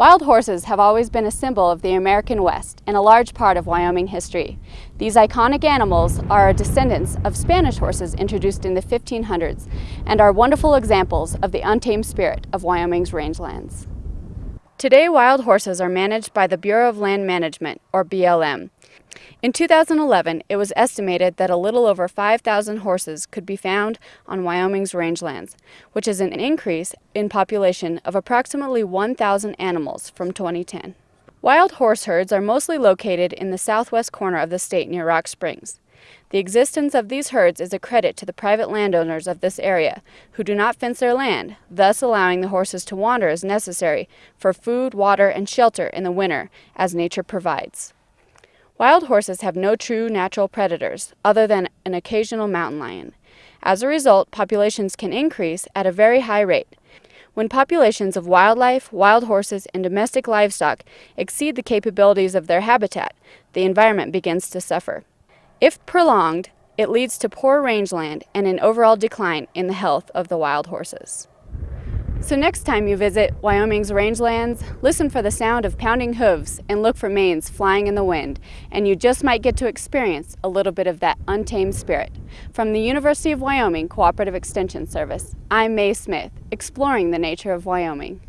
Wild horses have always been a symbol of the American West and a large part of Wyoming history. These iconic animals are descendants of Spanish horses introduced in the 1500s and are wonderful examples of the untamed spirit of Wyoming's rangelands. Today, wild horses are managed by the Bureau of Land Management, or BLM. In 2011, it was estimated that a little over 5,000 horses could be found on Wyoming's rangelands, which is an increase in population of approximately 1,000 animals from 2010. Wild horse herds are mostly located in the southwest corner of the state near Rock Springs. The existence of these herds is a credit to the private landowners of this area, who do not fence their land, thus allowing the horses to wander as necessary for food, water, and shelter in the winter, as nature provides. Wild horses have no true natural predators, other than an occasional mountain lion. As a result, populations can increase at a very high rate. When populations of wildlife, wild horses, and domestic livestock exceed the capabilities of their habitat, the environment begins to suffer. If prolonged, it leads to poor rangeland and an overall decline in the health of the wild horses. So next time you visit Wyoming's rangelands, listen for the sound of pounding hooves and look for manes flying in the wind, and you just might get to experience a little bit of that untamed spirit. From the University of Wyoming Cooperative Extension Service, I'm Mae Smith, exploring the nature of Wyoming.